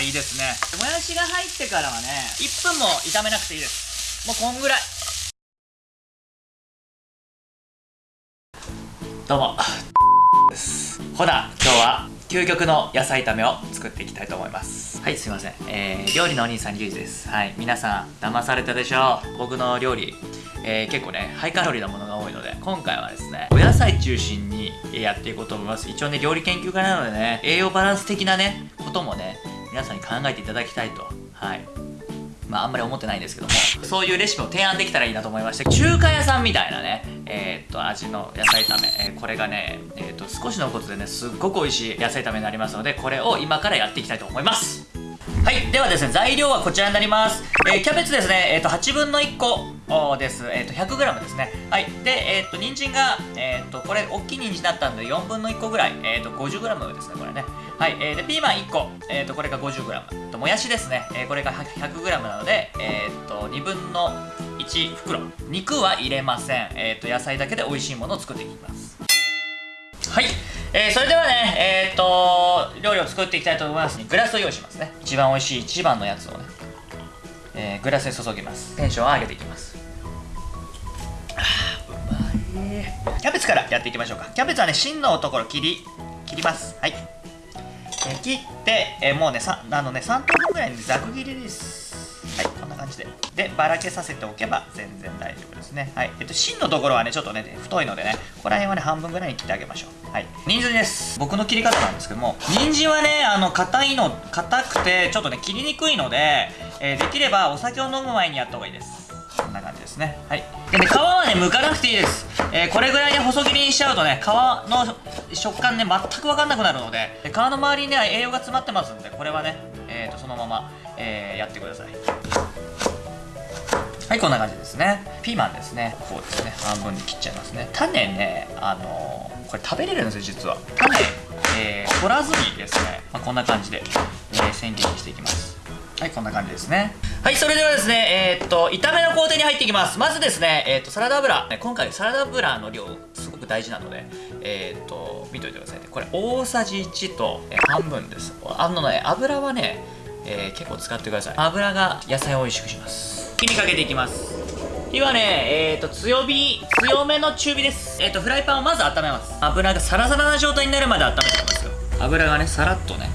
あいいですね。もやしが入ってからはね1分も炒めなくていいです。もうこんぐらい。どうも。ですほな今日は究極の野菜炒めを作っていきたいと思います。はいすいません、えー、料理のお兄さんリュウジです。はい皆さん騙されたでしょう。僕の料理。えー、結構ねハイカロリーなものが多いので今回はですねお野菜中心にやっていこうと思います。一応ね料理研究家なのでね栄養バランス的なねこともね皆さんに考えていただきたいと。はい。まああんまり思ってないんですけどもそういうレシピを提案できたらいいなと思いまして中華屋さんみたいなねえー、っと味の野菜炒め、えー、これがねえー、っと少しのことでねすっごく美味しい野菜炒めになりますのでこれを今からやっていきたいと思います。はい。ではですね材料はこちらになります、え、キャベツですね。えっと8分の1個。です。えっ、ー、と、100g ですね。はい。で、えっ、ー、と、人参が、えっ、ー、と、これ、大きい人参だったんで、4分の1個ぐらい、えっ、と、50g ですね、これね。はい。えー、で、ピーマン1個、えっ、と、これが 50g。と、もやしですね。えこれが 100g なので、えっと、2分の1袋。肉は入れません。えっと、野菜だけで美味しいものを作っていきます。はい。えー、それではね、えっ、と、料理を作っていきたいと思います。グラスを用意しますね。一番美味しい一番のやつをね、えー、グラスに注ぎます。テンションを上げていきます。キャベツからやっていきましょうか。キャベツはね芯のところ切り切ります。はい、え切って、えもうねさあのね3等分ぐらいにざく切りです。はい。こんな感じで。でばらけさせておけば全然大丈夫ですね。はい。えっと芯のところはねちょっとね太いのでねここら辺はね半分ぐらいに切ってあげましょう。はい。人参です。僕の切り方なんですけども人参はねあの硬いの硬くてちょっとね切りにくいので、え、できればお酒を飲む前にやった方がいいです。こんな感じですね。はい。で皮はね剥かなくていいです、えー、これぐらいで細切りにしちゃうとね皮の食感ね全く分かんなくなるので皮の周りにね栄養が詰まってますんでこれはね、えーと、そのまま、えー、やってください。はいこんな感じですね。ピーマンですね。こうですね。半分に切っちゃいますね。種ねあのー、これ食べれるんですよ実は。種、えー、取らずにですね、まあ、こんな感じで、えー、千切りにしていきます。はいこんな感じですね。はいそれではですねえー、っと炒めの工程に入っていきます。まずですねえー、っとサラダ油。今回サラダ油の量すごく大事なのでえー、っと見といてくださいね。これ大さじ1と、え半分です。あのね油はね、え結構使ってください。油が野菜を美味しくします。火にかけていきます。火はね、えーと、強火、強めの中火です。えっ、と、フライパンをまず温めます。油がサラサラな状態になるまで温めてますよ。油がね、さらっとね、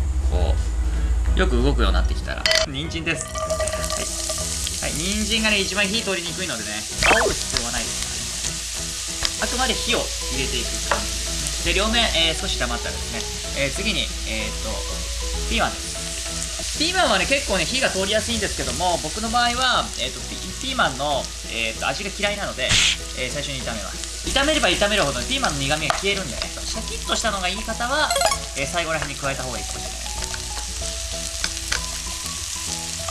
よく動くようになってきたら、人参です。はい、はい、人参がね一番火通りにくいのでね煽る必要はないですからね。あくまで火を入れていく感じですね。で両面、えー、少し炒まったらですね、えー、次にえー、っとピーマンです。ピーマンはね結構ね火が通りやすいんですけども僕の場合は、えーと、とピーマンの、えーと、味が嫌いなので、えー、最初に炒めます。炒めれば炒めるほど、ピーマンの苦味が消えるんでねシャキッとしたのがいい方は、えー、最後ら辺に加えた方がいいかもしれない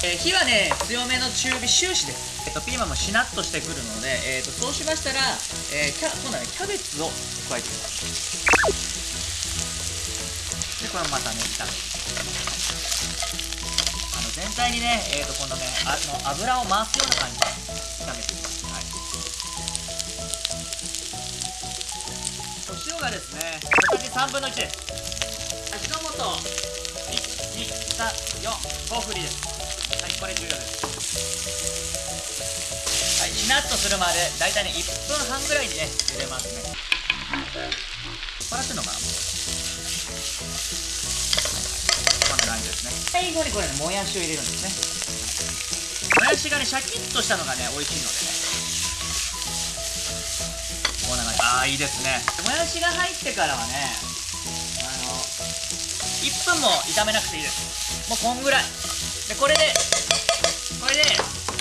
えー、火はね強めの中火終始です、えーと、ピーマンもしなっとしてくるので、えーと、そうしましたら、えー、キャ今度はねキャベツを加えていきます。でこれもまたね炒めてあの全体にね、えーと、今度ねあの油を回すような感じで炒めていきます、お塩がですね小さじ3分の1です。味の素。12345振りです。はい。これ重要です。はいしなっとするまでだいたいね1分半ぐらいにね茹でますねこらってんのかな、こんな感じですね最後にこれねもやしを入れるんですねもやしがねシャキッとしたのがね美味しいのでねこんな感じああいいですねもやしが入ってからはねあの1分も炒めなくていいですもうこんぐらい。でこれでこれで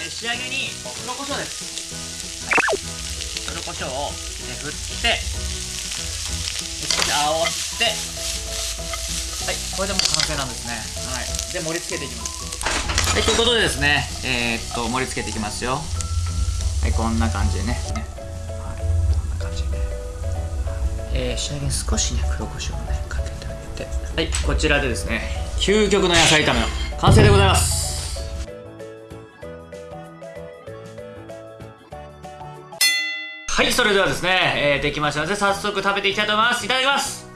仕上げに黒胡椒です、はい、黒胡椒を、ね、振って少し煽ってはい。これでもう完成なんですね。はい。で盛り付けていきます。はいということでですねえー、っと盛り付けていきますよ。はいこんな感じでね。はい。こんな感じで。ね、えー、仕上げに少しね黒胡椒をねかけてあげて。はいこちらでですね究極の野菜炒めの。完成でございます。はいそれではですね、えー、できましたので早速食べていきたいと思います。いただきます。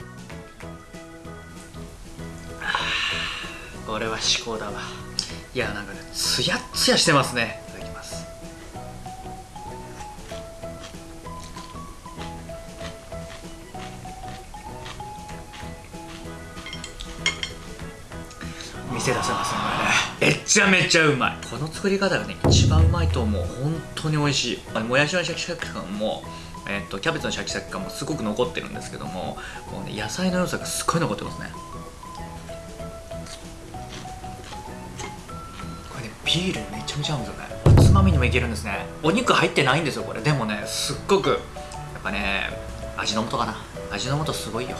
これは至高だわ。いやなんかねツヤッツヤしてますね。店出せますねこれね。めちゃめちゃうまい。この作り方がね一番うまいと思う。本当に美味しい。あのもやしのシャキシャキ感もえー、とキャベツのシャキシャキ感もすごく残ってるんですけどももう、ね、野菜の良さがすっごい残ってますね。これねビールめちゃめちゃ合うんですよね。おつまみにもいけるんですね。お肉入ってないんですよこれ。でもねすっごくやっぱね味の素かな。味の素すごいよ。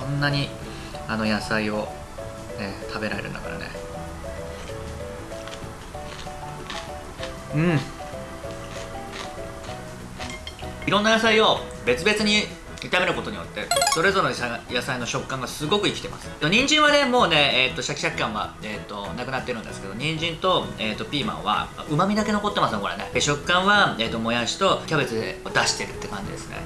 こんなにあの野菜を、ね、食べられるんだからね。うん。いろんな野菜を別々に炒めることによってそれぞれの野菜の食感がすごく生きてます。人参はねもうね、えーと、シャキシャキ感は、えーと、なくなってるんですけど人参と,、えーと、ピーマンはうまみだけ残ってますねこれね。食感は、えー、ともやしとキャベツで出してるって感じですね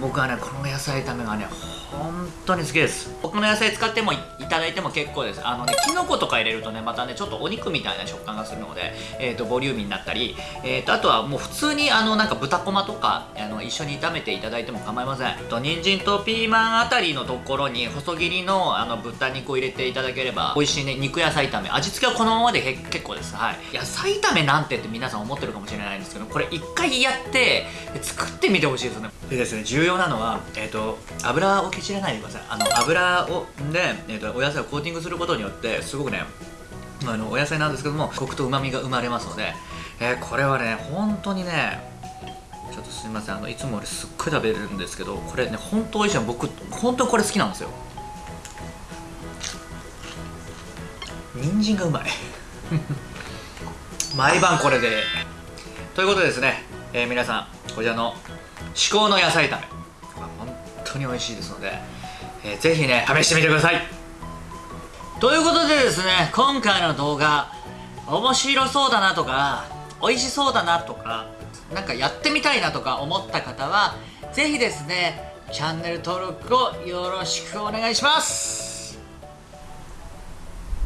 僕はねこの野菜炒めがね本当に好きです。他の野菜使ってもいただいても結構です。あのねきのことか入れるとねまたねちょっとお肉みたいな食感がするので、えーと、ボリューミーになったり、えーと、あとはもう普通にあのなんか豚こまとかあの一緒に炒めていただいても構いません。と人参とピーマンあたりのところに細切りのあの豚肉を入れていただければ美味しいね肉野菜炒め。味付けはこのままで結構です。はい。野菜炒めなんてって皆さん思ってるかもしれないんですけどこれ一回やって作ってみてほしいですね。でですね。重要なのは、えーと、油をけちらないでください。あの油をで、えーと、お野菜をコーティングすることによってすごくねあのお野菜なんですけどもコクとうまみが生まれますので、えー、これはね本当にねちょっとすみません。あのいつも俺すっごい食べるんですけどこれね本当美味しいの僕本当これ好きなんですよ。人参がうまい。毎晩これで。ということでですね、えー、皆さんこちらの至高の野菜炒め。当に美味しいですので、えー、ぜひね試してみてください。ということでですね今回の動画面白そうだなとか美味しそうだなとかなんかやってみたいなとか思った方はぜひですねチャンネル登録をよろしくお願いします。